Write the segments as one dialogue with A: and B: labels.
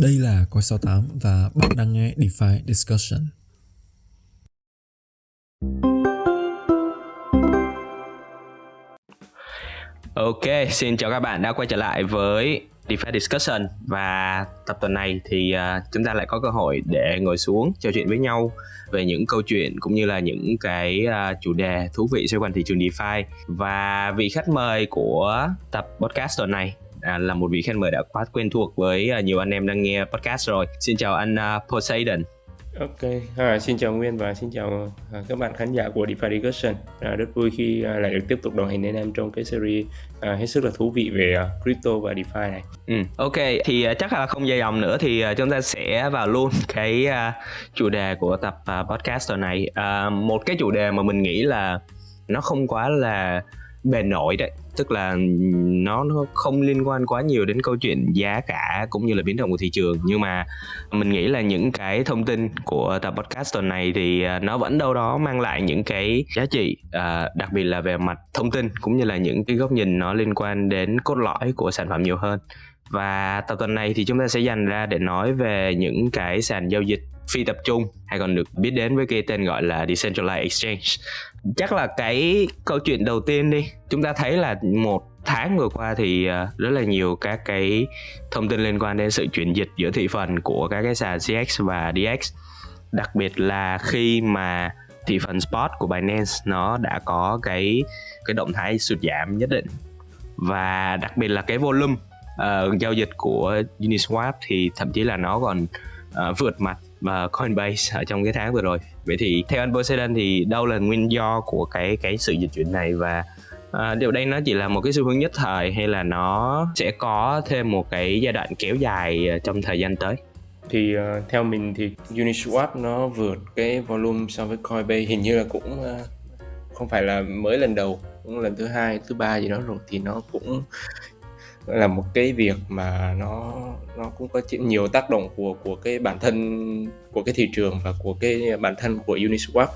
A: Đây là Coi 68 và bạn đang nghe DeFi Discussion.
B: Ok, xin chào các bạn đã quay trở lại với DeFi Discussion và tập tuần này thì uh, chúng ta lại có cơ hội để ngồi xuống trò chuyện với nhau về những câu chuyện cũng như là những cái uh, chủ đề thú vị xoay quanh thị trường DeFi và vị khách mời của tập podcast tuần này à, là một vị khách mời đã quá quen thuộc với uh, nhiều anh em đang nghe podcast rồi. Xin chào anh uh, Poseidon.
C: Ok, à, xin chào Nguyên và xin chào à, các bạn khán giả của DeFi Discussion. À, rất vui khi à, lại được tiếp tục đồng hành với em trong cái series à, hết sức là thú vị về à, crypto và DeFi này.
B: Ừ, ok, thì à, chắc là không dài dòng nữa thì à, chúng ta sẽ vào luôn cái à, chủ đề của tập à, podcast tuần này. À, một cái chủ đề mà mình nghĩ là nó không quá là bề nổi đấy. Tức là nó nó không liên quan quá nhiều đến câu chuyện giá cả cũng như là biến động của thị trường. Nhưng mà mình nghĩ là những cái thông tin của tập podcast tuần này thì à, nó vẫn đâu đó mang lại những cái giá trị à, đặc biệt là về mặt thông tin cũng như là những cái góc nhìn nó liên quan đến cốt lõi của sản phẩm nhiều hơn. Và tập tuần này thì chúng ta sẽ dành ra để nói về những cái sàn giao dịch phi tập trung hay còn được biết đến với cái tên gọi là decentralized exchange chắc là cái câu chuyện đầu tiên đi. Chúng ta thấy là một tháng vừa qua thì ờ, rất là nhiều các cái thông tin liên quan đến sự chuyển dịch giữa thị phần của các cái sàn CX và DX đặc biệt là khi mà thị phần spot của Binance nó đã có cái cái động thái sụt giảm nhất định. Và đặc biệt là cái volume uh, giao dịch của Uniswap thì thậm chí là nó còn uh, vượt mặt và Coinbase ở trong cái tháng vừa rồi. Vậy thì theo anh Poseidon thì đâu là nguyên do của cái cái sự dịch chuyển này? Và à, điều đây nó chỉ là một cái xu hướng nhất thời hay là nó sẽ có thêm một cái giai đoạn kéo dài à, trong thời gian tới?
C: Thì uh, theo mình thì Uniswap nó vượt cái volume so với Coinbase. Hình như là cũng uh, không phải là mới lần đầu cũng lần thứ hai thứ ba gì đó rồi. Thì nó cũng là một cái việc mà nó nó cũng có nhiều tác động của của cái bản thân, của cái thị trường và của cái bản thân của Uniswap.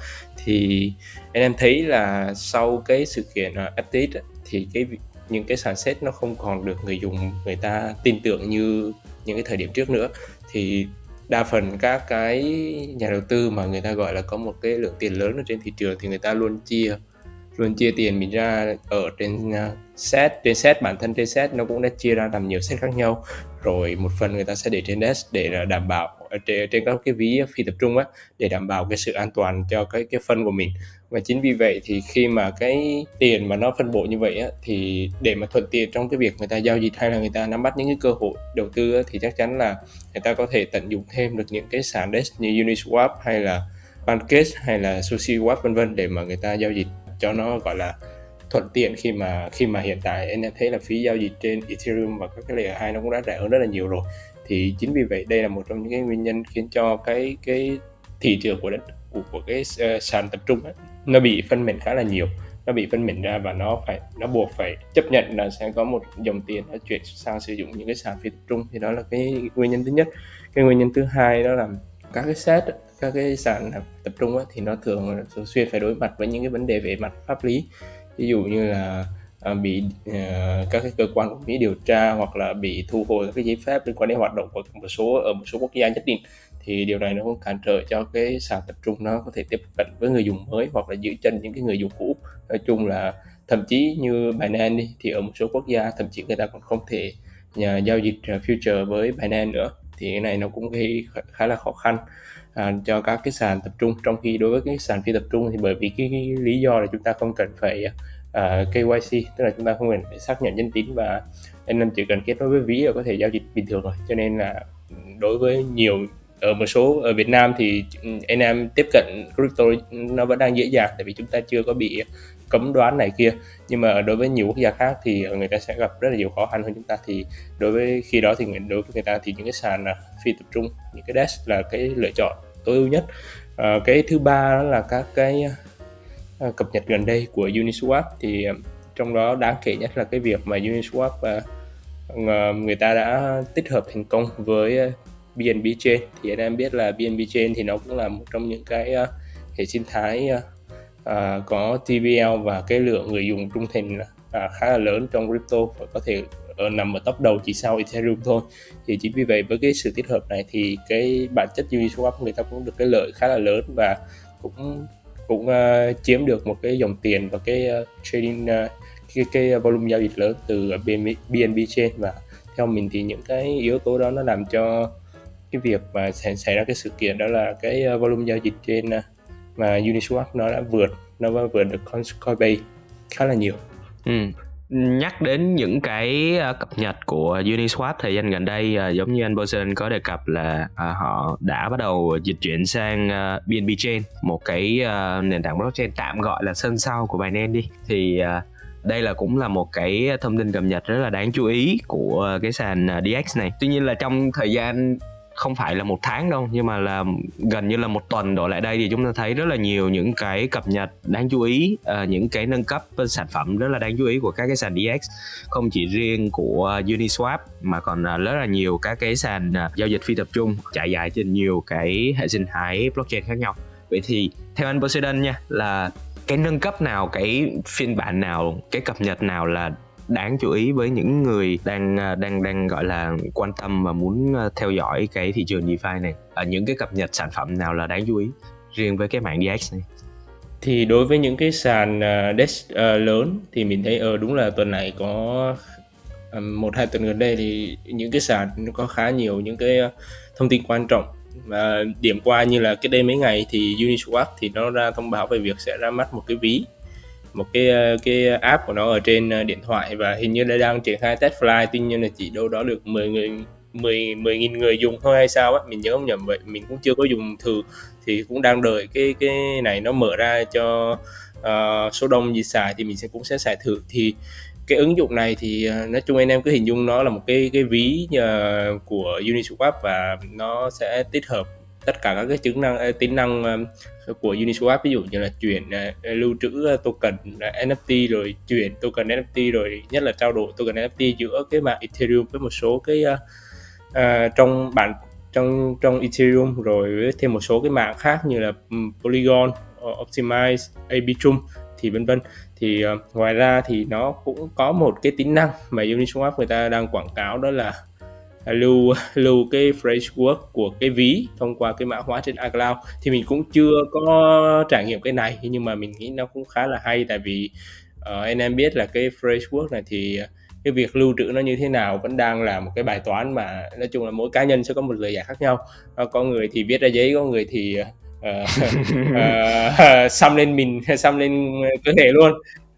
C: Thì anh em thấy là sau cái sự kiện FTX update thì cái những cái sàn set nó không còn được người dùng, người ta tin tưởng như những cái thời điểm trước nữa. Thì đa phần các cái nhà đầu tư mà người ta gọi là có một cái lượng tiền lớn ở trên thị trường thì người ta luôn chia luôn chia tiền mình ra ở trên à, set trên set bản thân trên set nó cũng đã chia ra làm nhiều set khác nhau. Rồi một phần người ta sẽ để trên desk để đảm bảo trên, trên các cái ví phi tập trung á để đảm bảo cái sự an toàn cho cái cái phân của mình. Và chính vì vậy thì khi mà cái tiền mà nó phân bổ như vậy á thì để mà thuận tiện trong cái việc người ta giao dịch hay là người ta nắm bắt những cái cơ hội đầu tư á, thì chắc chắn là người ta có thể tận dụng thêm được những cái sàn desk như Uniswap hay là Pancake hay là SushiSwap vân vân để mà người ta giao dịch cho nó gọi là thuận tiện khi mà khi mà hiện tại anh em thấy là phí giao dịch trên Ethereum và các cái layer 2 nó cũng đã rẻ hơn rất là nhiều rồi. Thì chính vì vậy đây là một trong những cái nguyên nhân khiến cho cái cái thị trường của đất của, của cái uh, sàn tập trung ấy, nó bị phân mảnh khá là nhiều. Nó bị phân mảnh ra và nó phải nó buộc phải chấp nhận là sẽ có một dòng tiền nó chuyển sang sử dụng những cái sàn phi tập trung. Thì đó là cái nguyên nhân thứ nhất. Cái nguyên nhân thứ hai đó là các cái set các cái sàn tập trung á thì nó thường thường xuyên phải đối mặt với những cái vấn đề về mặt pháp lý. Ví dụ như là à, bị à, các cái cơ quan của Mỹ điều tra hoặc là bị thu hồi các cái giấy phép liên quan đến hoạt động của một số ở một số quốc gia nhất định thì điều này nó cũng cản trở cho cái sàn tập trung nó có thể tiếp cận với người dùng mới hoặc là giữ chân những cái người dùng cũ. Nói chung là thậm chí như Binance đi thì ở một số quốc gia thậm chí người ta còn không thể nhà giao dịch à, future với Binance nữa thì cái này nó cũng gây khá là khó khăn à, cho các cái sàn tập trung. Trong khi đối với cái sàn phi tập trung thì bởi vì cái, cái lý do là chúng ta không cần phải uh, à, KYC tức là chúng ta không cần phải xác nhận danh tính và anh em chỉ cần kết nối với ví là có thể giao dịch bình thường rồi. Cho nên là đối với nhiều ở một số ở Việt Nam thì ừ, anh em tiếp cận crypto nó vẫn đang dễ dàng tại vì chúng ta chưa có bị cấm đoán này kia. Nhưng mà đối với nhiều quốc gia khác thì người ta sẽ gặp rất là nhiều khó khăn hơn chúng ta. Thì đối với khi đó thì đối với người ta thì những cái sàn phi tập trung những cái desk là cái lựa chọn tối ưu nhất. À, cái thứ ba đó là các cái ờ, cập nhật gần đây của Uniswap. Thì ờ, trong đó đáng kể nhất là cái việc mà Uniswap người ta đã tích hợp thành công với BNB Chain. Thì anh em biết là BNB Chain thì nó cũng là một trong những cái uh, hệ sinh thái uh, uh, có TVL và cái lượng người dùng trung thành uh, khá là lớn trong crypto và có thể uh, nằm ở top đầu chỉ sau Ethereum thôi. Thì chính vì vậy với cái sự tích hợp này thì cái bản chất Uniswap người ta cũng được cái lợi khá là lớn và cũng cũng uh, chiếm được một cái dòng tiền và cái uh, trading uh, cái cái volume giao dịch lớn từ BNB, BNB chain. Và theo mình thì những cái yếu tố đó nó làm cho cái việc mà xảy, xảy ra cái sự kiện đó là cái ờ, volume giao dịch trên ờ, mà Uniswap nó đã vượt nó đã vượt được Coinbase khá là nhiều.
B: Ừ. Nhắc đến những cái ờ, cập nhật của Uniswap thời gian gần đây giống như anh Boson có đề cập là họ đã bắt đầu dịch chuyển sang BNB Chain một cái nền tảng blockchain tạm gọi là sân sau của Binance đi thì đây là cũng là một cái thông tin cập nhật rất là đáng chú ý của cái sàn DX này tuy nhiên là trong thời gian không phải là một tháng đâu nhưng mà là gần như là một tuần đổ lại đây thì chúng ta thấy rất là nhiều những cái cập nhật đáng chú ý uh, những cái nâng cấp sản phẩm rất là đáng chú ý của các cái sàn DX không chỉ riêng của Uniswap mà còn rất là nhiều các cái sàn ờ, giao dịch phi tập trung trải dài trên nhiều cái hệ sinh thái blockchain khác nhau. Vậy thì theo anh Poseidon nha là cái nâng cấp nào cái phiên bản nào cái cập nhật nào là đáng chú ý với những người đang à, đang đang gọi là quan tâm và muốn à, theo dõi cái thị trường DeFi này. À, những cái cập nhật sản phẩm nào là đáng chú ý riêng với cái mạng DX này?
C: Thì đối với những cái sàn uh, DEX uh, lớn thì mình thấy ờ uh, đúng là tuần này có um, một hai tuần gần đây thì những cái sàn có khá nhiều những cái thông tin quan trọng. Và điểm qua như là cái đây mấy ngày thì Uniswap thì nó ra thông báo về việc sẽ ra mắt một cái ví một cái ờ, cái app của nó ở trên ờ, điện thoại và hình như là đang triển khai test fly tuy nhiên là chỉ đâu đó được 10 người 10 10 nghìn người dùng thôi hay sao á mình nhớ không nhầm vậy mình cũng chưa có dùng thử. Thì cũng đang đợi cái cái này nó mở ra cho uh, số đông gì xài thì mình sẽ cũng sẽ xài thử. Thì cái ứng dụng này thì nói chung anh em cứ hình dung nó là một cái cái ví uh, của Uniswap và nó sẽ tích hợp tất cả các cái chức năng tính năng của Uniswap ví dụ như là chuyển uh, lưu trữ à, token NFT rồi chuyển token NFT rồi nhất là trao đổi token NFT giữa cái mạng Ethereum với một số cái uh, uh, trong bản trong trong Ethereum rồi với thêm một số cái mạng khác như là Polygon, ờ, Optimize, Arbitrum thì vân vân. Thì uh, ngoài ra thì nó cũng có một cái tính năng mà Uniswap người ta đang quảng cáo đó là lưu lưu cái framework của cái ví thông qua cái mã hóa trên iCloud. Thì mình cũng chưa có trải nghiệm cái này nhưng mà mình nghĩ nó cũng khá là hay tại vì uh, anh em biết là cái framework này thì cái việc lưu trữ nó như thế nào vẫn đang là một cái bài toán mà nói chung là mỗi cá nhân sẽ có một lời giải khác nhau. Ờ, có người thì viết ra giấy có người thì uh, uh, xăm lên mình xăm lên cơ thể luôn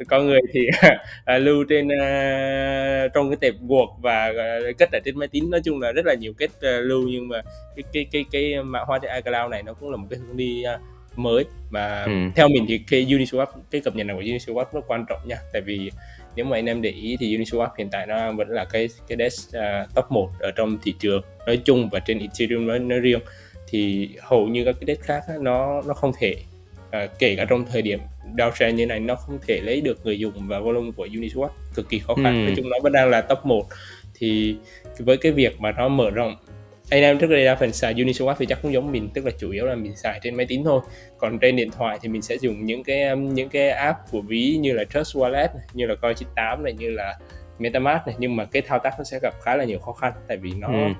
C: có người thì à, lưu trên à, trong cái tệp guộc và à, cất ở trên máy tính. Nói chung là rất là nhiều kết à, lưu nhưng mà cái cái cái cái mã hóa trên iCloud này nó cũng là một cái hướng đi à, mới. Mà ừ. theo mình thì cái Uniswap cái cập nhật này của Uniswap rất quan trọng nha. Tại vì nếu mà anh em để ý thì Uniswap hiện tại nó vẫn là cái cái desk uh, top 1 ở trong thị trường nói chung và trên Ethereum nói, nói riêng. Thì hầu như các cái desk khác nó nó không thể uh, kể cả trong thời điểm downtrend như này nó không thể lấy được người dùng và volume của Uniswap cực kỳ khó khăn. Ừ. nói chung nó vẫn đang là top 1 thì với cái việc mà nó mở rộng anh em trước đây đa phần xài Uniswap thì chắc cũng giống mình tức là chủ yếu là mình xài trên máy tính thôi. Còn trên điện thoại thì mình sẽ dùng những cái um, những cái app của ví như là Trust Wallet như là Coin98 này như là MetaMask này. Nhưng mà cái thao tác nó sẽ gặp khá là nhiều khó khăn tại vì nó ừ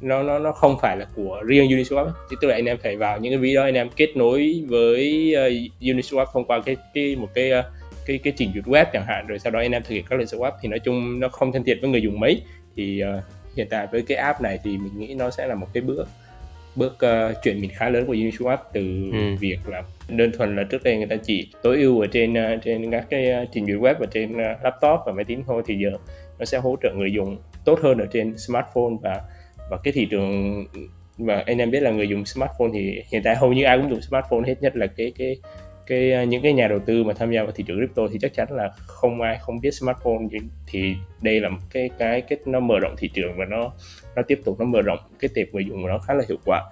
C: nó nó nó không phải là của riêng Uniswap ấy. tức là anh em phải vào những cái ví đó anh em kết nối với uh, Uniswap thông qua cái cái một cái uh, cái cái trình duyệt web chẳng hạn rồi sau đó anh em thực hiện các lệnh swap thì nói chung nó không thân thiện với người dùng mấy thì uh, hiện tại với cái app này thì mình nghĩ nó sẽ là một cái bước bước uh, chuyển mình khá lớn của Uniswap từ ừ. việc là đơn thuần là trước đây người ta chỉ tối ưu ở trên uh, trên các cái uh, trình duyệt web và trên uh, laptop và máy tính thôi thì giờ nó sẽ hỗ trợ người dùng tốt hơn ở trên smartphone và và cái thị trường và anh em biết là người dùng smartphone thì hiện tại hầu như ai cũng dùng smartphone hết nhất là cái cái cái à, những cái nhà đầu tư mà tham gia vào thị trường crypto thì chắc chắn là không ai không biết smartphone. Thì đây là một cái cái cái nó mở rộng thị trường và nó nó tiếp tục nó mở rộng cái tệp người dùng của nó khá là hiệu quả.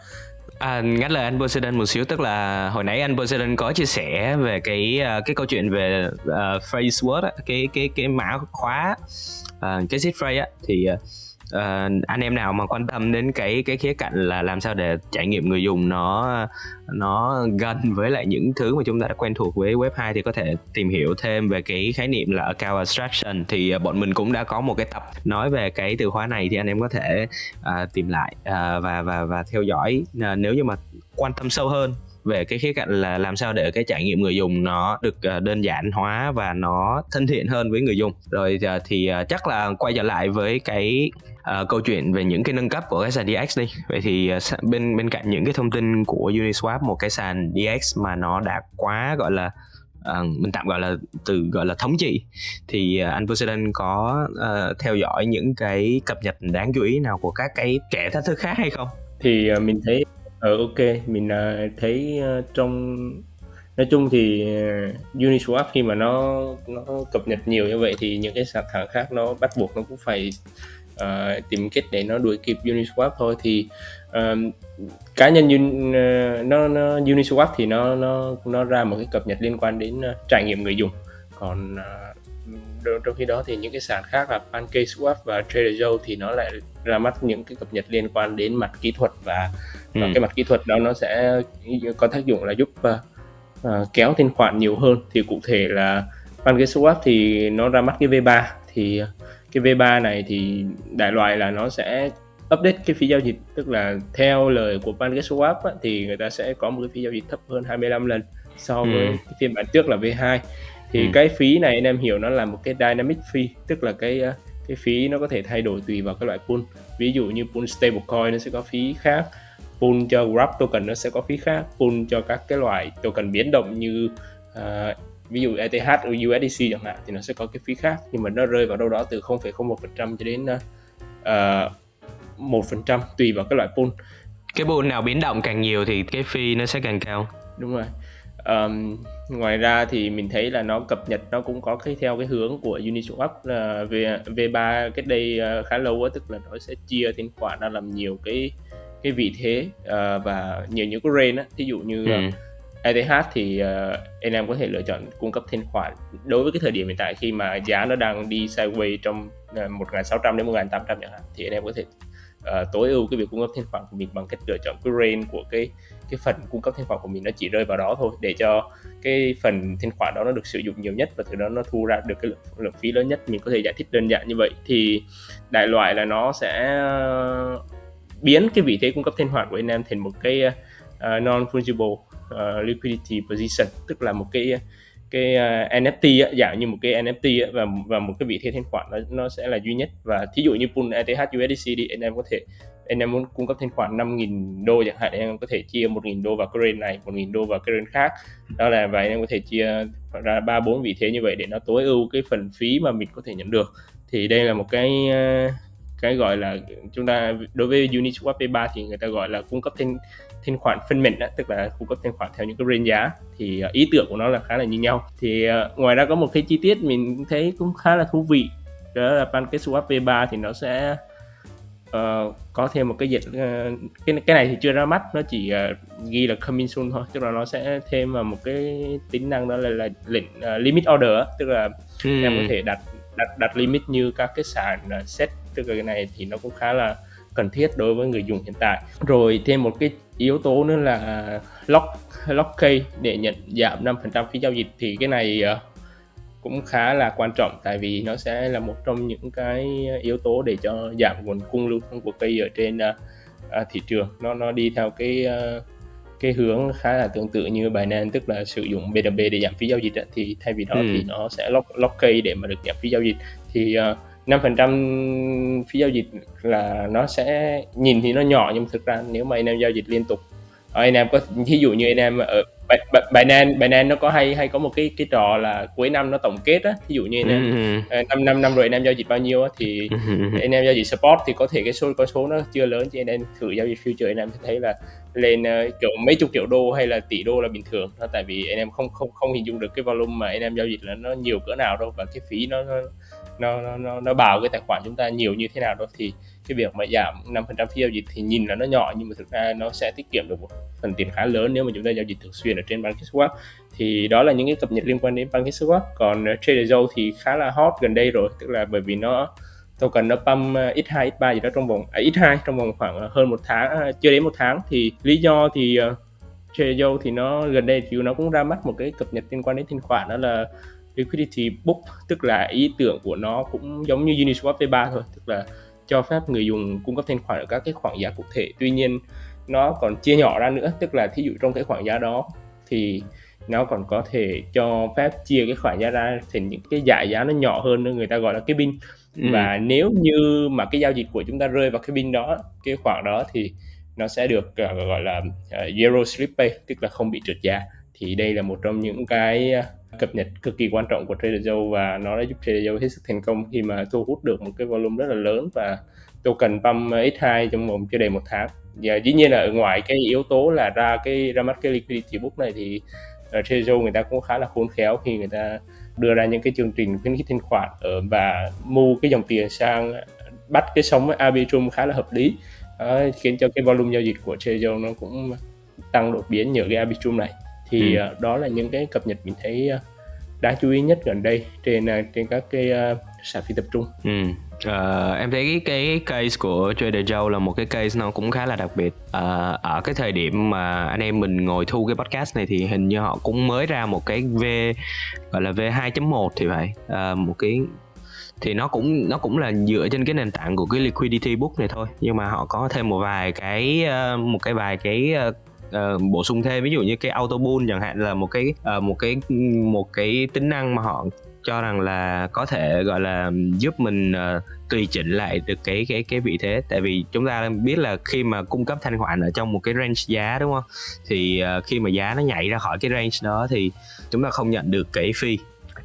B: À, ngắt lời anh Poseidon một xíu tức là hồi nãy anh Poseidon có chia sẻ về cái à, cái câu chuyện về uh, phrase word cái cái cái mã khóa uh, cái seed phrase á thì uh, uh, anh em nào mà quan tâm đến cái cái khía cạnh là làm sao để trải nghiệm người dùng nó nó gần với lại những thứ mà chúng ta đã quen thuộc với web 2 thì có thể tìm hiểu thêm về cái khái niệm là account abstraction. Thì uh, bọn mình cũng đã có một cái tập nói về cái từ khóa này thì anh em có thể uh, tìm lại uh, và và và theo dõi. Uh, nếu như mà quan tâm sâu hơn về cái khía cạnh là làm sao để cái trải nghiệm người dùng nó được ờ, đơn giản hóa và nó thân thiện hơn với người dùng. Rồi ờ, thì ờ, chắc là quay trở lại với cái uh, câu chuyện về những cái nâng cấp của cái sàn DX đi. Vậy thì uh, bên bên cạnh những cái thông tin của Uniswap một cái sàn DX mà nó đã quá gọi là uh, mình tạm gọi là từ gọi là thống trị thì uh, anh Poseidon có uh, theo dõi những cái cập nhật đáng chú ý nào của các cái kẻ thách thức khác hay không?
C: Thì uh, mình thấy ờ ok mình uh, thấy uh, trong nói chung thì uh, Uniswap khi mà nó nó cập nhật nhiều như vậy thì những cái sàn thẳng khác nó bắt buộc nó cũng phải uh, tìm cách để nó đuổi kịp Uniswap thôi. Thì um, cá nhân Un, uh, nó, nó Uniswap thì nó nó nó ra một cái cập nhật liên quan đến uh, trải nghiệm người dùng. Còn uh, trong khi đó thì những cái sàn khác là PancakeSwap và TraderJoe thì nó lại ra mắt những cái cập nhật liên quan đến mặt kỹ thuật và, và ừ. cái mặt kỹ thuật đó nó sẽ có tác dụng là giúp uh, uh, kéo thanh khoản nhiều hơn thì cụ thể là PancakeSwap thì nó ra mắt cái V3 thì cái V3 này thì đại loại là nó sẽ update cái phí giao dịch tức là theo lời của PancakeSwap á, thì người ta sẽ có một cái phí giao dịch thấp hơn 25 lần so với ừ. cái phiên bản trước là V2 thì ừ. cái phí này anh em hiểu nó là một cái dynamic fee tức là cái cái phí nó có thể thay đổi tùy vào cái loại pool. Ví dụ như pool stablecoin nó sẽ có phí khác pool cho Grab token nó sẽ có phí khác pool cho các cái loại token biến động như uh, ví dụ ETH USDC chẳng hạn thì nó sẽ có cái phí khác nhưng mà nó rơi vào đâu đó từ 0,01% cho đến uh, một phần trăm tùy vào cái loại pool.
B: Cái pool nào biến động càng nhiều thì cái fee nó sẽ càng cao.
C: Đúng rồi um, ngoài ra thì mình thấy là nó cập nhật nó cũng có cái theo cái hướng của Uniswap là v V3 cách đây uh, khá lâu á tức là nó sẽ chia thanh khoản ra làm nhiều cái cái vị thế uh, và nhiều những cái range á thí dụ như ừ. uh, ETH thì uh, anh em có thể lựa chọn cung cấp thanh khoản đối với cái thời điểm hiện tại khi mà giá nó đang đi sideways trong uh, 1.600 đến 1.800 chẳng hạn thì anh em có thể uh, tối ưu cái việc cung cấp thanh khoản của mình bằng cách lựa chọn cái range của cái cái phần cung cấp thanh khoản của mình nó chỉ rơi vào đó thôi để cho cái phần thanh khoản đó nó được sử dụng nhiều nhất và từ đó nó thu ra được cái lượng, lượng phí lớn nhất. Mình có thể giải thích đơn giản như vậy thì đại loại là nó sẽ ờ, biến cái vị thế cung cấp thanh khoản của anh em thành một cái ờ, uh, non fungible uh, liquidity position tức là một cái cái à, uh, NFT á, dạng như một cái NFT á, và và một cái vị thế thanh khoản nó, nó sẽ là duy nhất. Và thí dụ như pool ETH USDC đi anh em có thể anh em muốn cung cấp thanh khoản 5.000 đô chẳng hạn anh em có thể chia 1.000 đô vào cái này 1.000 đô vào cái khác. Đó là và anh em có thể chia ra ba bốn vị thế như vậy để nó tối ưu cái phần phí mà mình có thể nhận được. Thì đây là một cái à, cái gọi là chúng ta đối với Uniswap P3 thì người ta gọi là cung cấp thanh thanh khoản phân mệnh tức là cung cấp thanh khoản theo những cái range giá thì uh, ý tưởng của nó là khá là như nhau thì uh, ngoài ra có một cái chi tiết mình thấy cũng khá là thú vị đó là PancakeSwap V3 thì nó sẽ uh, có thêm một cái dịch uh, cái cái này thì chưa ra mắt nó chỉ uh, ghi là coming soon thôi tức là nó sẽ thêm vào một cái tính năng đó là, là lệnh uh, limit order tức là ừ. em có thể đặt đặt đặt limit như các cái sàn uh, set tức là cái này thì nó cũng khá là cần thiết đối với người dùng hiện tại rồi thêm một cái yếu tố nữa là lock lock key để nhận giảm 5% phí giao dịch. Thì cái này uh, cũng khá là quan trọng tại vì nó sẽ là một trong những cái yếu tố để cho giảm nguồn cung lưu thông của cây ở trên uh, thị trường. Nó nó đi theo cái cái hướng khá là tương tự như Binance tức là sử dụng BNB để giảm phí giao dịch thì thay vì đó ừ. thì nó sẽ lock lock cây để mà được giảm phí giao dịch. Thì uh, 5% phí giao dịch là nó sẽ nhìn thì nó nhỏ nhưng thực ra nếu mà anh em giao dịch liên tục anh em có ví dụ như anh em ở Binance Binance nó có hay hay có một cái cái trò là cuối năm nó tổng kết á ví dụ như anh em ừ. năm năm năm rồi anh em giao dịch bao nhiêu á thì anh em giao dịch spot thì có thể cái số con số nó chưa lớn cho anh em thử giao dịch future anh em sẽ thấy là lên uh, kiểu mấy chục triệu đô hay là tỷ đô là bình thường đó tại vì anh em không không không hình dung được cái volume mà anh em giao dịch là nó nhiều cỡ nào đâu và cái phí nó nó nó nó nó bảo cái tài khoản chúng ta nhiều như thế nào đó thì cái việc mà giảm 5% phí giao dịch thì nhìn là nó nhỏ nhưng mà thực ra nó sẽ tiết kiệm được một phần tiền khá lớn nếu mà chúng ta giao dịch thường xuyên ở trên PancakeSwap thì đó là những cái cập nhật liên quan đến PancakeSwap còn ờ, Trader Joe thì khá là hot gần đây rồi tức là bởi vì nó token nó pump ờ, x2 x3 gì đó trong vòng à, x2 trong vòng khoảng ờ, hơn một tháng à, chưa đến một tháng. Thì lý do thì Trader Joe thì nó gần đây thì nó cũng ra mắt một cái cập nhật liên quan đến thanh khoản đó là liquidity book tức là ý tưởng của nó cũng giống như Uniswap V3 thôi tức là cho phép người dùng cung cấp thanh khoản ở các cái khoảng giá cụ thể. Tuy nhiên nó còn chia nhỏ ra nữa tức là thí dụ trong cái khoảng giá đó thì nó còn có thể cho phép chia cái khoản giá ra thành những cái giải giá nó nhỏ hơn nữa người ta gọi là cái bin. Ừ. và nếu như mà cái giao dịch của chúng ta rơi vào cái bin đó cái khoản đó thì nó sẽ được uh, gọi là uh, zero slip pay tức là không bị trượt giá. Thì đây là một trong những cái cập nhật cực kỳ quan trọng của Trader Joe và nó đã giúp Trader Joe hết sức thành công khi mà thu hút được một cái volume rất là lớn và token pump X2 trong vòng chưa đầy một tháng. Và dĩ nhiên là ở ngoài cái yếu tố là ra cái ra mắt cái liquidity book này thì uh, Trader Joe người ta cũng khá là khôn khéo khi người ta đưa ra những cái chương trình khuyến khích thanh khoản ở và mua cái dòng tiền sang bắt cái sóng Arbitrum khá là hợp lý. Uh, khiến cho cái volume giao dịch của Trader Joe nó cũng tăng đột biến nhờ cái Arbitrum này thì ừ. uh, đó là những cái cập nhật mình thấy uh, đáng chú ý nhất gần đây trên uh, trên các cái sàn phi tập trung.
B: Ừ. Uh, em thấy cái, cái case của Trader Joe là một cái case nó cũng khá là đặc biệt uh, ở cái thời điểm mà anh em mình ngồi thu cái podcast này thì hình như họ cũng mới ra một cái V gọi là V 2.1 thì phải uh, một cái thì nó cũng nó cũng là dựa trên cái nền tảng của cái liquidity book này thôi nhưng mà họ có thêm một vài cái một cái vài cái uh, bổ sung thêm ví dụ như cái auto bull chẳng hạn là một cái uh, một cái một cái tính năng mà họ cho rằng là có thể gọi là giúp mình uh, tùy chỉnh lại được cái cái cái vị thế. Tại vì chúng ta biết là khi mà cung cấp thanh khoản ở trong một cái range giá đúng không? Thì uh, khi mà giá nó nhảy ra khỏi cái range đó thì chúng ta không nhận được cái fee.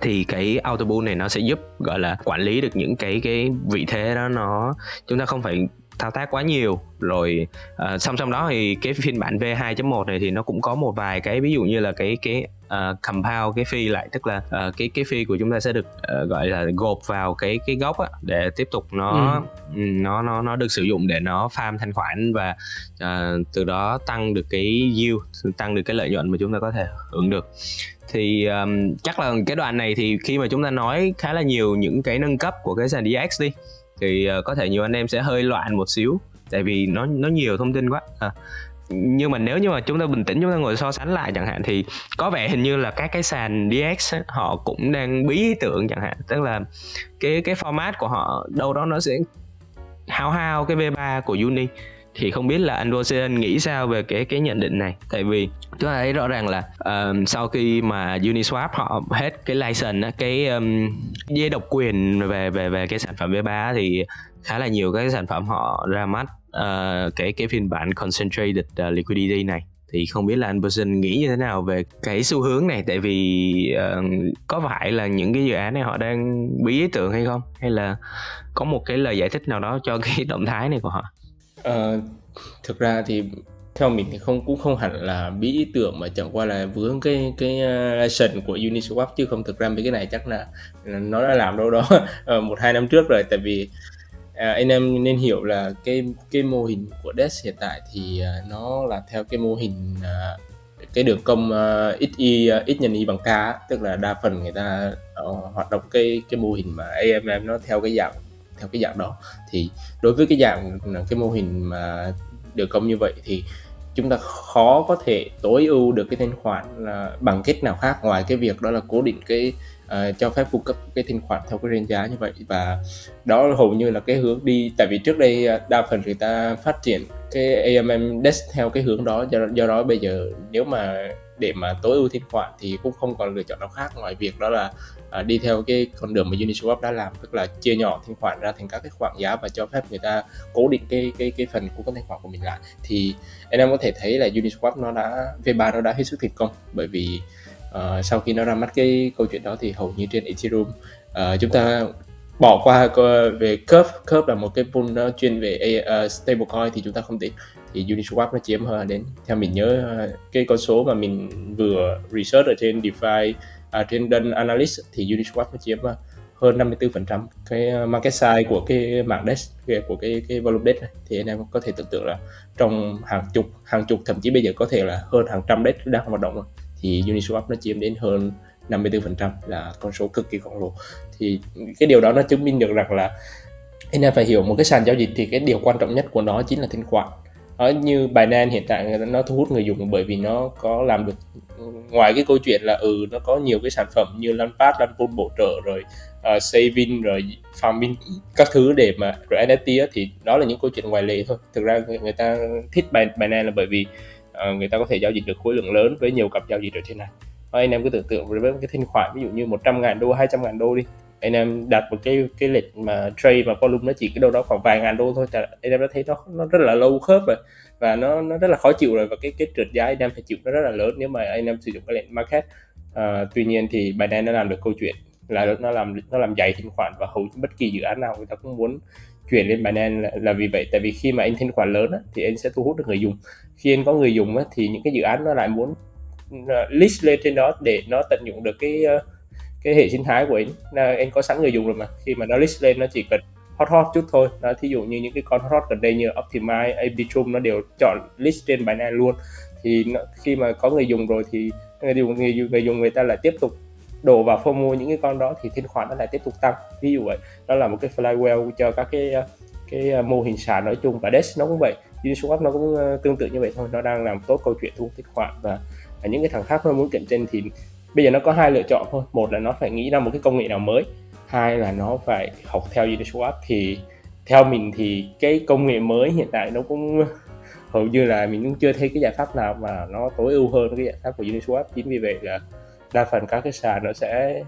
B: Thì cái auto bull này nó sẽ giúp gọi là quản lý được những cái cái vị thế đó nó chúng ta không phải thao tác quá nhiều rồi uh, song song đó thì cái phiên bản V2.1 này thì nó cũng có một vài cái ví dụ như là cái cái uh, compound cái phi lại tức là uh, cái cái phi của chúng ta sẽ được uh, gọi là gộp vào cái cái gốc á để tiếp tục nó ừ. nó nó nó được sử dụng để nó farm thanh khoản và uh, từ đó tăng được cái yield tăng được cái lợi nhuận mà chúng ta có thể hưởng được thì um, chắc là cái đoạn này thì khi mà chúng ta nói khá là nhiều những cái nâng cấp của cái sàn DX đi thì ờ, có thể nhiều anh em sẽ hơi loạn một xíu tại vì nó nó nhiều thông tin quá. À, nhưng mà nếu như mà chúng ta bình tĩnh chúng ta ngồi so sánh lại chẳng hạn thì có vẻ hình như là các cái sàn DX ấy, họ cũng đang bí ý tưởng chẳng hạn. Tức là cái cái format của họ đâu đó nó sẽ hao hao cái V3 của Uni thì không biết là anh Rosen nghĩ sao về cái cái nhận định này? Tại vì chúng ta thấy rõ ràng là um, sau khi mà Uniswap họ hết cái license cái um, dây độc quyền về về về cái sản phẩm V3 thì khá là nhiều các sản phẩm họ ra mắt uh, cái cái phiên bản concentrated uh, liquidity này. Thì không biết là anh Person nghĩ như thế nào về cái xu hướng này? Tại vì uh, có phải là những cái dự án này họ đang bí ý tưởng hay không? Hay là có một cái lời giải thích nào đó cho cái động thái này của họ?
C: Ờ, thực ra thì theo mình thì không cũng không hẳn là bí ý tưởng mà chẳng qua là vướng cái cái ờ, license của Uniswap chứ không thực ra mấy cái này chắc là, là nó đã làm đâu đó ờ, một hai năm trước rồi. Tại vì à, anh em nên hiểu là cái cái mô hình của DEX hiện tại thì à, nó là theo cái mô hình à, cái đường công uh, x y x nhân y bằng k tức là đa phần người ta uh, hoạt động cái cái mô hình mà AMM nó theo cái dạng theo cái dạng đó. Thì đối với cái dạng cái mô hình mà được công như vậy thì chúng ta khó có thể tối ưu được cái thanh khoản là bằng cách nào khác. Ngoài cái việc đó là cố định cái uh, cho phép cung cấp cái thanh khoản theo cái range giá như vậy. Và đó hầu như là cái hướng đi. Tại vì trước đây à, đa phần người ta phát triển cái AMM desk theo cái hướng đó. Do, do đó bây giờ nếu mà để mà tối ưu thanh khoản thì cũng không còn lựa chọn nào khác. Ngoài việc đó là À, đi theo cái con đường mà Uniswap đã làm tức là chia nhỏ thanh khoản ra thành các cái khoản giá và cho phép người ta cố định cái cái cái phần cung cấp thanh khoản của mình lại. Thì anh em có thể thấy là Uniswap nó đã V3 nó đã hết sức thành công bởi vì uh, sau khi nó ra mắt cái câu chuyện đó thì hầu như trên Ethereum uh, chúng ta bỏ qua về curve curve là một cái pool nó chuyên về uh, stablecoin thì chúng ta không tính. Thì Uniswap nó chiếm hơn đến theo mình nhớ cái con số mà mình vừa research ở trên DeFi à, trên đơn analyst thì Uniswap nó chiếm à, hơn 54% cái à, market size của cái mạng DEX của cái cái volume DEX này. Thì anh em có thể tưởng tượng là trong hàng chục hàng chục thậm chí bây giờ có thể là hơn hàng trăm DEX đang hoạt động rồi. Thì Uniswap nó chiếm đến hơn 54% là con số cực kỳ khổng lồ. Thì cái điều đó nó chứng minh được rằng là anh em phải hiểu một cái sàn giao dịch thì cái điều quan trọng nhất của nó chính là thanh khoản ở như Binance hiện tại nó thu hút người dùng bởi vì nó có làm được ngoài cái câu chuyện là ừ nó có nhiều cái sản phẩm như Launchpad, Launchpool bổ trợ rồi ờ, uh, saving rồi farming các thứ để mà rồi NFT á, thì đó là những câu chuyện ngoài lệ thôi. Thực ra người, người ta thích Binance là bởi vì uh, người ta có thể giao dịch được khối lượng lớn với nhiều cặp giao dịch ở trên này. Và anh em cứ tưởng tượng với cái thanh khoản ví dụ như 100 ngàn đô 200 ngàn đô đi anh em đặt một cái cái lịch mà trade mà volume nó chỉ cái đâu đó khoảng vài ngàn đô thôi. Thì anh em đã thấy nó nó rất là lâu khớp rồi. Và nó nó rất là khó chịu rồi. Và cái cái trượt giá anh em phải chịu nó rất là lớn nếu mà anh em sử dụng cái lệnh market. À, tuy nhiên thì Binance nó làm được câu chuyện là nó làm nó làm dày thanh khoản và hầu bất kỳ dự án nào người ta cũng muốn chuyển lên Binance là, là vì vậy. Tại vì khi mà anh thanh khoản lớn á, thì anh sẽ thu hút được người dùng. Khi anh có người dùng á, thì những cái dự án nó lại muốn list lên trên đó để nó tận dụng được cái uh, cái hệ sinh thái của anh. Là anh có sẵn người dùng rồi mà. Khi mà nó list lên nó chỉ cần hot hot chút thôi. Đó thí dụ như những cái con hot hot gần đây như Optimize, Arbitrum nó đều chọn list trên Binance luôn. Thì nó, khi mà có người dùng rồi thì người dùng người, người dùng người ta lại tiếp tục đổ vào phô mua những cái con đó thì thanh khoản nó lại tiếp tục tăng. Ví dụ vậy. Đó là một cái flywheel cho các cái cái à, mô hình sàn nói chung và DEX nó cũng vậy. Uniswap nó cũng à, tương tự như vậy thôi. Nó đang làm tốt câu chuyện thu hút thanh khoản và những cái thằng khác nó muốn cạnh tranh thì bây giờ nó có hai lựa chọn thôi. Một là nó phải nghĩ ra một cái công nghệ nào mới. Hai là nó phải học theo Uniswap thì theo mình thì cái công nghệ mới hiện tại nó cũng hầu như là mình cũng chưa thấy cái giải pháp nào mà nó tối ưu hơn cái giải pháp của Uniswap chính vì vậy là đa phần các cái sàn nó sẽ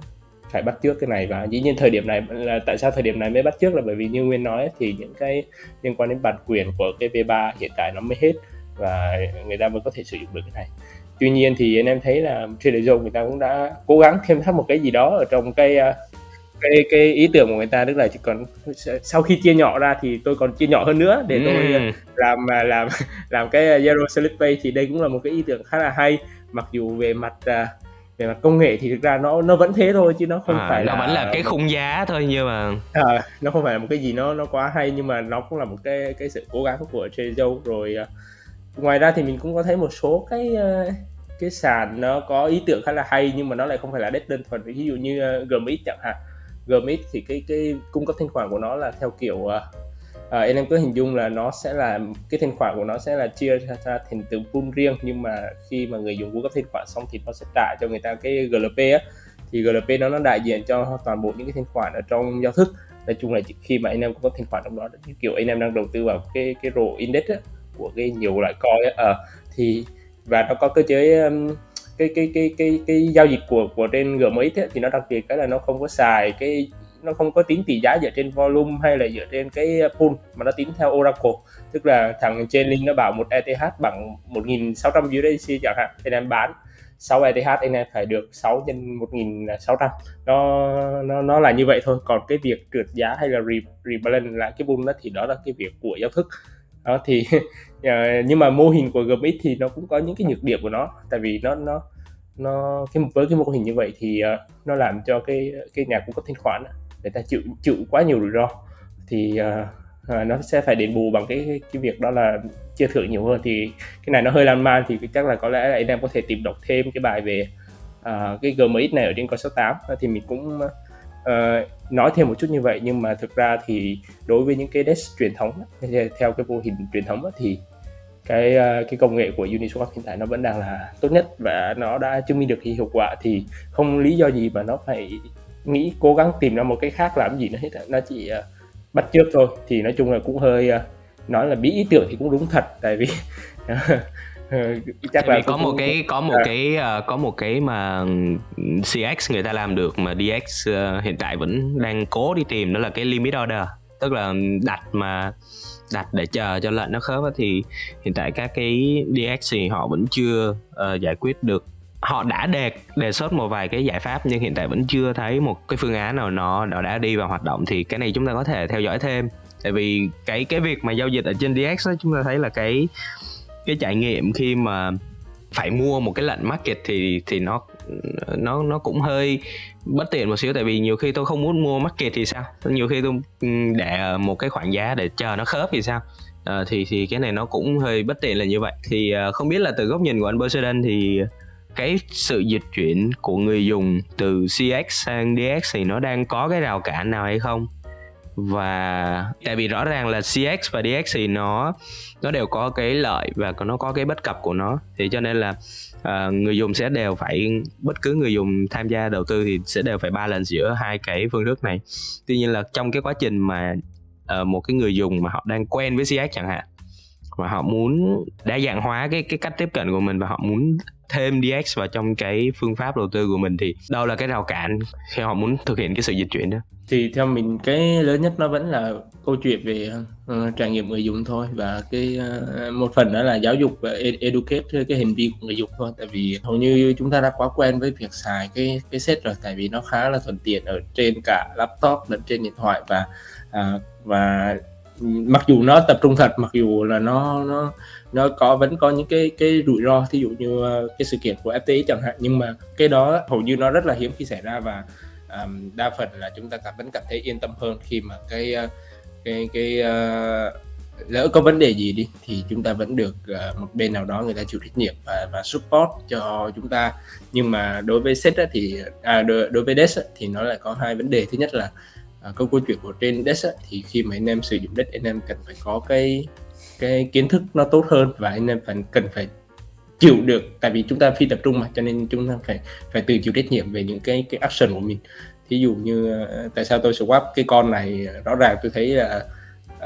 C: phải bắt trước cái này. Và dĩ nhiên thời điểm này là tại sao thời điểm này mới bắt trước là bởi vì như nguyên nói thì những cái liên quan đến bản quyền của cái V3 hiện tại nó mới hết và người ta mới có thể sử dụng được cái này tuy nhiên thì anh em thấy là Trader Joe người ta cũng đã cố gắng thêm thắt một cái gì đó ở trong cái à, cái cái ý tưởng của người ta tức là chỉ còn sau khi chia nhỏ ra thì tôi còn chia nhỏ hơn nữa để tôi ừ. làm à, làm làm cái Zero Slip Pay thì đây cũng là một cái ý tưởng khá là hay mặc dù về mặt à, về mặt công nghệ thì thực ra nó nó vẫn thế thôi chứ nó không à, phải
B: nó
C: là
B: vẫn là cái khung giá thôi nhưng mà
C: à, nó không phải là một cái gì nó nó quá hay nhưng mà nó cũng là một cái cái sự cố gắng của Trader rồi ngoài ra thì mình cũng có thấy một số cái ờ, cái sàn nó có ý tưởng khá là hay nhưng mà nó lại không phải là đất đơn thuần. Ví dụ như ờ, GMX chẳng hạn. GMX thì cái cái cung cấp thanh khoản của nó là theo kiểu uh, anh em cứ hình dung là nó sẽ là cái thanh khoản của nó sẽ là chia ra, ra thành từng pool riêng nhưng mà khi mà người dùng cung cấp thanh khoản xong thì nó sẽ trả cho người ta cái GLP á. Thì GLP nó nó đại diện cho toàn bộ những cái thanh khoản ở trong giao thức. Nói chung là khi mà anh em cung cấp thanh khoản trong đó kiểu anh em đang đầu tư vào cái cái rổ index á, của cái nhiều loại coin ở uh, ờ, thì và nó có cơ chế um, cái cái cái cái cái giao dịch của của trên GMX ấy, thì nó đặc biệt cái là nó không có xài cái nó không có tính tỷ giá dựa trên volume hay là dựa trên cái pool mà nó tính theo Oracle. Tức là thằng trên link nó bảo một ETH bằng 1.600 USDC chẳng hạn thì em bán. 6 ETH anh em phải được 6 nhân 1.600 nó nó nó là như vậy thôi. Còn cái việc trượt giá hay là re, rebalance lại cái pool đó thì đó là cái việc của giao thức đó thì ờ, nhưng mà mô hình của GMX thì nó cũng có những cái nhược điểm của nó. Tại vì nó nó nó cái với cái mô hình như vậy thì uh, nó làm cho cái cái nhà cung cấp thanh khoản người ta chịu chịu quá nhiều rủi ro. Thì uh, uh, nó sẽ phải đền bù bằng cái cái việc đó là chia thưởng nhiều hơn. Thì cái này nó hơi lan man thì chắc là có lẽ là anh em có thể tìm đọc thêm cái bài về uh, cái GMX này ở trên con số 8 thì mình cũng uh, nói thêm một chút như vậy nhưng mà thực ra thì đối với những cái desk truyền thống theo cái mô hình truyền thống thì cái ờ, cái công nghệ của Uniswap hiện tại nó vẫn đang là tốt nhất và nó đã chứng minh được cái hiệu quả. Thì không lý do gì mà nó phải nghĩ cố gắng tìm ra một cái khác làm gì nữa hết nó chỉ uh, bắt trước thôi. Thì nói chung là cũng hơi uh, nói là bí ý tưởng thì cũng đúng thật tại vì
B: Chắc là có một cái có một à. cái uh, có một cái mà CX người ta làm được mà DX uh, hiện tại vẫn đang cố đi tìm đó là cái limit order. Tức là đặt mà đặt để chờ cho lệnh nó khớp thì hiện tại các cái DX thì họ vẫn chưa uh, giải quyết được. Họ đã đề đề xuất một vài cái giải pháp nhưng hiện tại vẫn chưa thấy một cái phương án nào nó nó đã đi vào hoạt động thì cái này chúng ta có thể theo dõi thêm. Tại vì cái cái việc mà giao dịch ở trên DX đó, chúng ta thấy là cái cái trải nghiệm khi mà phải mua một cái lệnh market thì thì nó nó nó cũng hơi bất tiện một xíu. Tại vì nhiều khi tôi không muốn mua market thì sao? Nhiều khi tôi ừ, để một cái khoản giá để chờ nó khớp thì sao? À, thì thì cái này nó cũng hơi bất tiện là như vậy. Thì ờ, không biết là từ góc nhìn của anh Poseidon thì cái sự dịch chuyển của người dùng từ CX sang DX thì nó đang có cái rào cản nào hay không? Và tại vì rõ ràng là CX và DX thì nó nó đều có cái lợi và nó có cái bất cập của nó. Thì cho nên là uh, người dùng sẽ đều phải bất cứ người dùng tham gia đầu tư thì sẽ đều phải balance giữa hai cái phương thức này. Tuy nhiên là trong cái quá trình mà uh, một cái người dùng mà họ đang quen với CX chẳng hạn và họ muốn đa dạng hóa cái cái cách tiếp cận của mình và họ muốn thêm DX vào trong cái phương pháp đầu tư của mình thì đâu là cái rào cản khi họ muốn thực hiện cái sự dịch chuyển đó.
C: Thì theo mình cái lớn nhất nó vẫn là câu chuyện về uh, trải nghiệm người dùng thôi và cái uh, một phần đó là giáo dục và e-, educate cái hành vi của người dùng thôi. Tại vì hầu như chúng ta đã quá quen với việc xài cái cái set rồi tại vì nó khá là thuận tiện ở trên cả laptop lẫn trên điện thoại và uh, và mặc dù nó tập trung thật mặc dù là nó nó nó có vẫn có những cái cái rủi ro thí dụ như ờ, cái sự kiện của FTX chẳng hạn nhưng mà cái đó hầu như nó rất là hiếm khi xảy ra và um, đa phần là chúng ta cảm vẫn cảm thấy yên tâm hơn khi mà cái ờ, cái cái uh, lỡ có vấn đề gì đi thì chúng ta vẫn được uh, một bên nào đó người ta chịu trách nhiệm và và support cho chúng ta. Nhưng mà đối với set thì à, đối, đối với desk thì nó lại có hai vấn đề. Thứ nhất là à, câu câu chuyện của trên desk thì khi mà anh em sử dụng desk anh em cần phải có cái cái kiến thức nó tốt hơn và anh em phải cần phải chịu được tại vì chúng ta phi tập trung mà cho nên chúng ta phải phải tự chịu trách nhiệm về những cái cái action của mình thí dụ như ờ, tại sao tôi swap cái con này rõ ràng tôi thấy là uh,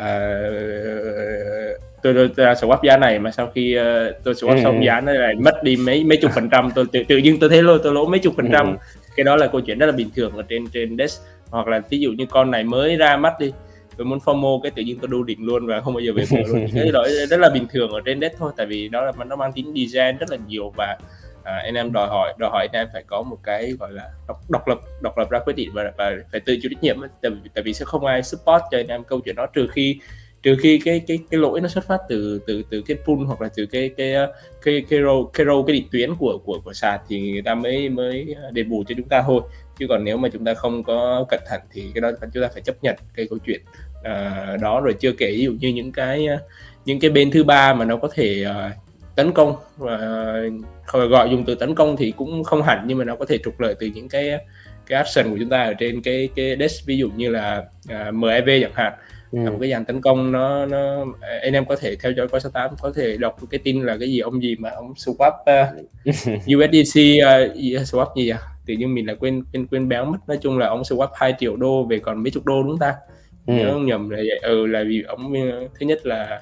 C: tôi, tôi, tôi swap giá này mà sau khi uh, tôi swap ừ. xong giá nó lại mất đi mấy mấy chục phần trăm tôi tự, tự nhiên tôi thấy lôi tôi lỗ mấy chục phần trăm ừ. cái đó là câu chuyện rất là bình thường ở trên trên desk hoặc là ví dụ như con này mới ra mắt đi tôi muốn FOMO cái tự nhiên tôi đu đỉnh luôn và không bao giờ về bờ luôn. Cái đó rất là bình thường ở trên desk thôi tại vì đó là nó mang tính design rất là nhiều và à, anh em đòi hỏi đòi hỏi anh em phải có một cái gọi là độc, độc lập độc lập ra quyết định và, và phải tự chịu trách nhiệm tại, tại vì sẽ không ai support cho anh em câu chuyện đó trừ khi trừ khi cái cái cái lỗi nó xuất phát từ từ từ cái pool hoặc là từ cái cái ờ, cái cái row cái row cái định tuyến của của của sàn thì người ta mới mới ờ, đền bù cho chúng ta thôi chứ còn nếu mà chúng ta không có cẩn thận thì cái đó chúng ta phải chấp nhận cái câu chuyện uh, đó. Rồi chưa kể ví dụ như những cái à, những cái bên thứ ba mà nó có thể uh, tấn công và uh, gọi dùng từ tấn công thì cũng không hẳn nhưng mà nó có thể trục lợi từ những cái cái action của chúng ta ở trên cái cái desk. Ví dụ như là uh, MEV chẳng hạn ừ. một cái dàn tấn công nó nó anh em có thể theo dõi coi 68 có thể đọc cái tin là cái gì ông gì mà ông swap uh, USDC uh, swap gì à? Tự nhiên mình là quên quên quên béo mất. Nói chung là ông swap 2 triệu đô về còn mấy chục đô đúng ta? Ừ. nhớ không nhầm là vậy. Ừ là vì ông thứ nhất là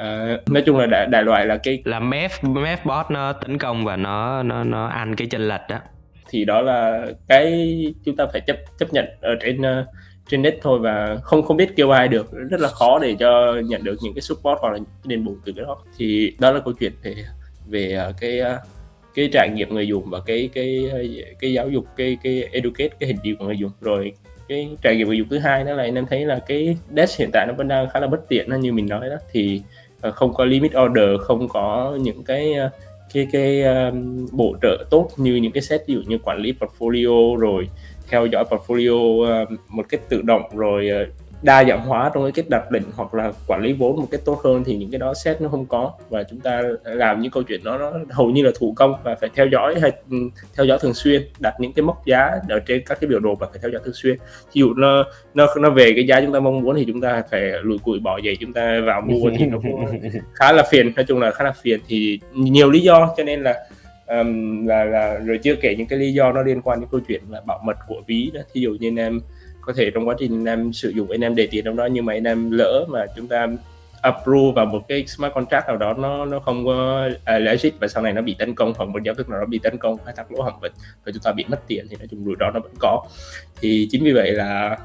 C: Uh, nói chung là đại, đại loại là cái
B: là meth meth bot nó tấn công và nó nó nó ăn cái chân lệch đó.
C: Thì đó là cái chúng ta phải chấp chấp nhận ở trên uh, trên net thôi và không không biết kêu ai được. Rất là khó để cho nhận được những cái support hoặc là những cái đền bù từ cái đó. Thì đó là câu chuyện về về à, cái à, cái trải nghiệm người dùng và cái cái cái giáo dục cái cái educate cái hình điều của người dùng. Rồi cái trải nghiệm người dùng thứ hai đó là anh em thấy là cái desk hiện tại nó vẫn đang khá là bất tiện như mình nói đó. Thì à, không có limit order không có những cái cái cái um, bổ trợ tốt như những cái set ví dụ như quản lý portfolio rồi theo dõi portfolio uh, một cách tự động rồi uh, đa dạng hóa trong cái cách đặt định hoặc là quản lý vốn một cách tốt hơn thì những cái đó set nó không có. Và chúng ta làm những câu chuyện đó nó hầu như là thủ công và phải theo dõi hay ừ, theo dõi thường xuyên đặt những cái mốc giá ở trên các cái biểu đồ và phải theo dõi thường xuyên. Ví dụ nó nó nó về cái giá chúng ta mong muốn thì chúng ta phải lùi cùi bỏ giày chúng ta vào mua thì nó cũng khá là phiền nói chung là khá là phiền. Thì nhiều lý do cho nên là um, là là rồi chưa kể những cái lý do nó liên quan đến câu chuyện là bảo mật của ví đó. Thí dụ như em có thể trong quá trình anh em sử dụng anh em để tiền trong đó nhưng mà anh em lỡ mà chúng ta approve vào một cái smart contract nào đó nó nó không có uh, legit và sau này nó bị tấn công hoặc một giao thức nào đó bị tấn công khai thác lỗ hỏng vật và chúng ta bị mất tiền thì nói chung rủi ro nó vẫn có. Thì chính vì vậy là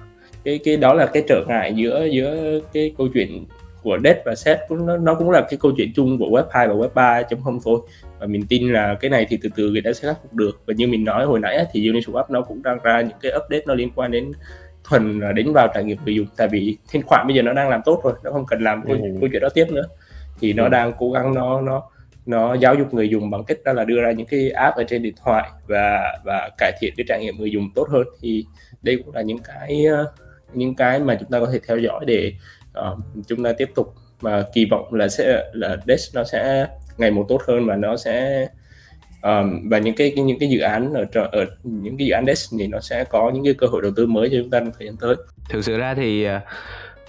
C: cái cái đó là cái trở ngại giữa giữa cái câu chuyện của debt và set cũng nó, nó cũng là cái câu chuyện chung của web 2 và web 3.0 thôi. Và mình tin là cái này thì từ từ người ta sẽ khắc phục được. Và như mình nói hồi nãy thì Uniswap nó cũng đang ra những cái update nó liên quan đến thuần đánh vào trải nghiệm người dùng. Tại vì thanh khoản bây giờ nó đang làm tốt rồi nó không cần làm câu, ừ. câu chuyện đó tiếp nữa. Thì nó ừ. đang cố gắng nó nó nó giáo dục người dùng bằng cách đó là đưa ra những cái app ở trên điện thoại và và cải thiện cái trải nghiệm người dùng tốt hơn. Thì đây cũng là những cái những cái mà chúng ta có thể theo dõi để uh, chúng ta tiếp tục mà kỳ vọng là sẽ là Dex nó sẽ ngày một tốt hơn và nó sẽ um, và những cái những cái dự án ở ở những cái dự án dex thì nó sẽ có những cái cơ hội đầu tư mới cho chúng ta trong thời gian tới.
B: Thực sự ra thì ờ,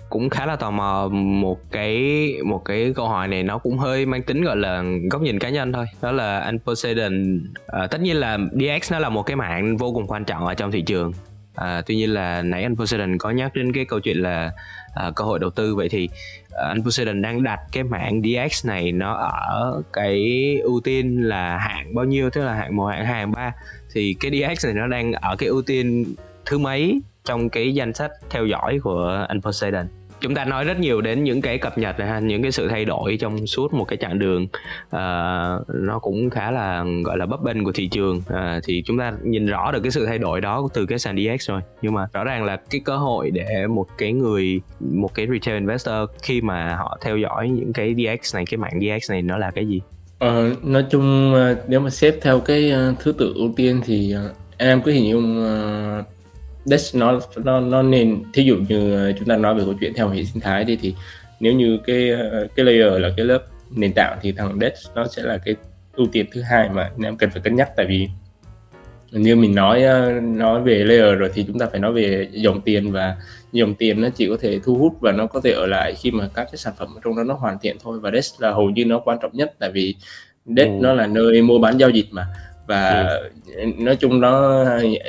B: cũng khá là tò mò một cái một cái câu hỏi này nó cũng hơi mang tính gọi là góc nhìn cá nhân thôi. Đó là anh Poseidon à, ờ, tất nhiên là DX nó là một cái mạng vô cùng quan trọng ở trong thị trường à, tuy nhiên là nãy anh Poseidon có nhắc đến cái câu chuyện là à, cơ hội đầu tư. Vậy thì à, anh Poseidon đang đặt cái mảng DX này nó ở cái ưu tiên là hạng bao nhiêu? Tức là hạng một hạng hai hạng ba. Thì cái DX này nó đang ở cái ưu tiên thứ mấy trong cái danh sách theo dõi của anh Poseidon? Chúng ta nói rất nhiều đến những cái cập nhật này ha những cái sự thay đổi trong suốt một cái chặng đường. Uh, nó cũng khá là gọi là bấp bênh của thị trường. Uh, thì chúng ta nhìn rõ được cái sự thay đổi đó từ cái sàn DX rồi. Nhưng mà rõ ràng là cái cơ hội để một cái người một cái retail investor khi mà họ theo dõi những cái DX này cái mạng DX này nó là cái gì?
C: Ờ, nói chung ờ, nếu mà xếp theo cái thứ tự ưu tiên thì em cứ hình dung Dex nó nó nó nên thí dụ như chúng ta nói về câu chuyện theo hệ sinh thái đi thì nếu như cái cái layer là cái lớp nền tảng thì thằng Dex nó sẽ là cái ưu tiên thứ hai mà em cần phải cân nhắc. Tại vì như mình nói nói về layer rồi thì chúng ta phải nói về dòng tiền và dòng tiền nó chỉ có thể thu hút và nó có thể ở lại khi mà các cái sản phẩm trong đó nó hoàn thiện thôi. Và Dex là hầu như nó quan trọng nhất tại vì Dex ừ. nó là nơi mua bán giao dịch mà và ừ. nói chung nó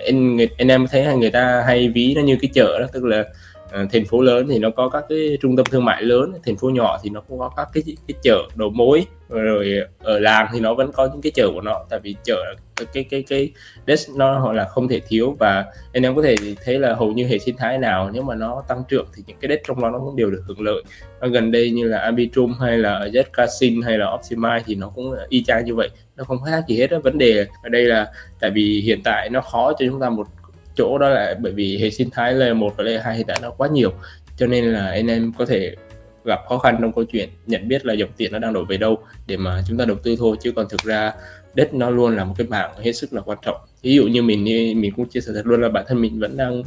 C: anh anh em thấy người ta hay ví nó như cái chợ đó tức là uh, thành phố lớn thì nó có các cái trung tâm thương mại lớn thành phố nhỏ thì nó cũng có các cái cái chợ đầu mối rồi ở làng thì nó vẫn có những cái chợ của nó tại vì chợ cái cái cái desk nó họ là không thể thiếu và anh em có thể thấy là hầu như hệ sinh thái nào nếu mà nó tăng trưởng thì những cái desk trong đó nó cũng đều được hưởng lợi nó gần đây như là Arbitrum hay là Zcasin hay là Optimize thì nó cũng y chang như vậy nó không khác gì hết đó. vấn đề ở đây là tại vì hiện tại nó khó cho chúng ta một chỗ, đó là bởi vì hệ sinh thái layer 1 và layer 2 hiện tại nó quá nhiều. Cho nên là anh em có thể gặp khó khăn trong câu chuyện nhận biết là dòng tiền nó đang đổ về đâu để mà chúng ta đầu tư thôi. Chứ còn thực ra đất nó luôn là một cái mảng hết sức là quan trọng. Ví dụ như mình mình cũng chia sẻ thật luôn là bản thân mình vẫn đang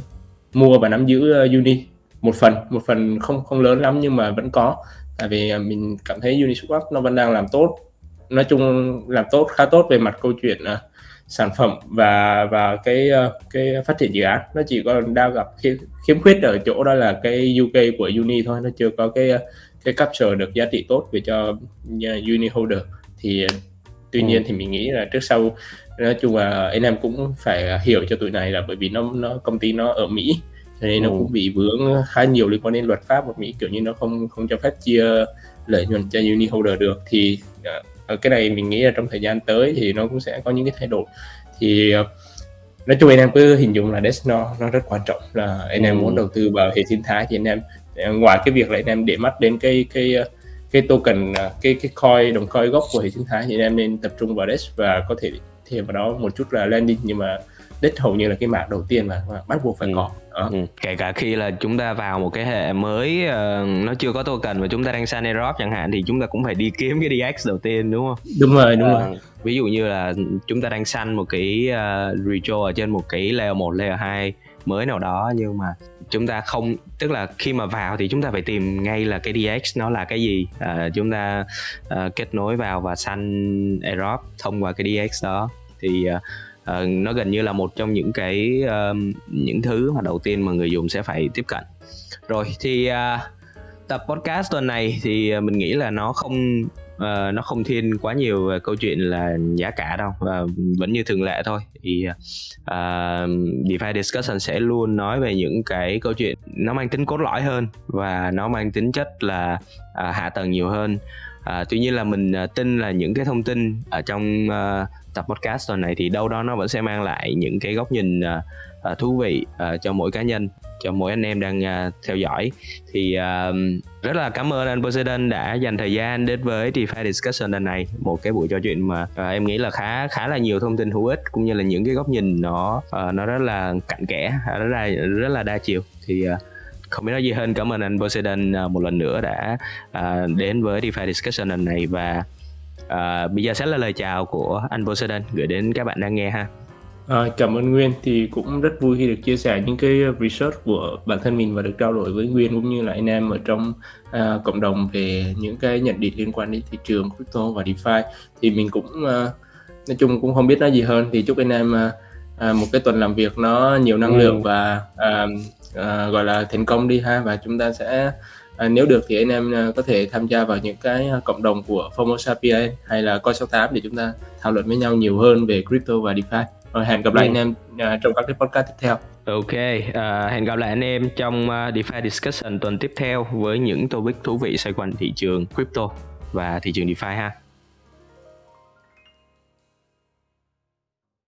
C: mua và nắm giữ uh, uni. Một phần một phần không không lớn lắm nhưng mà vẫn có. Tại vì à, mình cảm thấy Uniswap nó vẫn đang làm tốt nói chung làm tốt khá tốt về mặt câu chuyện uh, sản phẩm và và cái uh, cái phát triển dự án nó chỉ còn đang gặp khiếm, khiếm khuyết ở chỗ đó là cái UK của Uni thôi nó chưa có cái cái capture được giá trị tốt về cho Uni holder thì tuy ừ. nhiên thì mình nghĩ là trước sau nói chung là anh em cũng phải hiểu cho tụi này là bởi vì nó nó công ty nó ở Mỹ cho nên ừ. nó cũng bị vướng khá nhiều liên quan đến luật pháp của Mỹ kiểu như nó không không cho phép chia lợi nhuận cho uni holder được thì Ờ, cái này mình nghĩ là trong thời gian tới thì nó cũng sẽ có những cái thay đổi thì ờ, nói chung anh em cứ hình dung là Dex nó nó rất quan trọng là anh em ừ. muốn đầu tư vào hệ sinh thái thì anh em ờ, ngoài cái việc là anh em để mắt đến cái cái cái token cái cái coin đồng coin gốc của hệ sinh thái thì anh em nên tập trung vào Dex và có thể thêm vào đó một chút là landing nhưng mà đích hầu như là cái mạng đầu tiên mà, bắt buộc phải ừ. có đó.
B: Ừ. kể cả khi là chúng ta vào một cái hệ mới uh, nó chưa có token và chúng ta đang sign airdrop chẳng hạn thì chúng ta cũng phải đi kiếm cái DX đầu tiên đúng không
C: đúng rồi đúng uh, rồi
B: ví dụ như là chúng ta đang săn một cái uh, retro ở trên một cái layer 1, layer 2 mới nào đó nhưng mà chúng ta không tức là khi mà vào thì chúng ta phải tìm ngay là cái DX nó là cái gì à, chúng ta uh, kết nối vào và săn airdrop thông qua cái DX đó thì uh, uh, nó gần như là một trong những cái uh, những thứ mà đầu tiên mà người dùng sẽ phải tiếp cận. Rồi thì uh, tập podcast tuần này thì à, mình nghĩ là nó không uh, nó không thiên quá nhiều về câu chuyện là giá cả đâu và vẫn như thường lệ thôi. Thì uh, DeFi discussion sẽ luôn nói về những cái câu chuyện nó mang tính cốt lõi hơn và nó mang tính chất là uh, hạ tầng nhiều hơn. Uh, tuy nhiên là mình uh, tin là những cái thông tin ở trong uh, tập podcast tuần này thì đâu đó nó vẫn sẽ mang lại những cái góc nhìn uh, thú vị uh, cho mỗi cá nhân cho mỗi anh em đang uh, theo dõi. Thì uh, rất là cảm ơn anh Poseidon đã dành thời gian đến với DeFi Discussion lần này. Một cái buổi trò chuyện mà uh, em nghĩ là khá khá là nhiều thông tin hữu ích cũng như là những cái góc nhìn nó uh, nó rất là cặn kẽ rất là rất là đa chiều. Thì uh, không biết nói gì hơn. Cảm ơn anh Poseidon một lần nữa đã đến với DeFi Discussion lần này và à, bây giờ sẽ là lời chào của anh Poseidon gửi đến các bạn đang nghe ha.
C: À, cảm ơn Nguyên thì cũng rất vui khi được chia sẻ những cái research của bản thân mình và được trao đổi với Nguyên cũng như là anh em ở trong à, cộng đồng về những cái nhận định liên quan đến thị trường crypto và DeFi. Thì mình cũng à, nói chung cũng không biết nói gì hơn. Thì chúc anh em à, à, một cái tuần làm việc nó nhiều năng
B: Ừ.
C: lượng và à, à, gọi là thành công đi ha. Và chúng ta sẽ à, nếu được thì anh em à, có thể tham gia vào những cái à, cộng đồng của FOMO Sapien hay là Coi 68 để chúng ta thảo luận với nhau nhiều hơn về crypto và DeFi. Rồi hẹn gặp lại
B: Ừ.
C: anh em trong các cái podcast tiếp theo.
B: Ok, à, hẹn gặp lại anh em trong DeFi Discussion tuần tiếp theo với những topic thú vị xoay quanh thị trường crypto và thị trường DeFi ha.